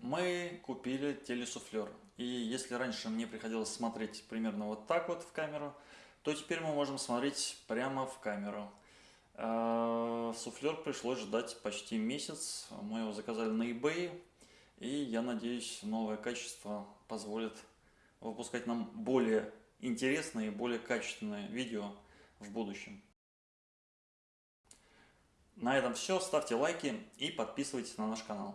Мы купили телесуфлер. И если раньше мне приходилось смотреть примерно вот так вот в камеру, то теперь мы можем смотреть прямо в камеру. Э, суфлер пришлось ждать почти месяц. Мы его заказали на eBay. И я надеюсь, новое качество позволит выпускать нам более интересные и более качественные видео в будущем. На этом все. Ставьте лайки и подписывайтесь на наш канал.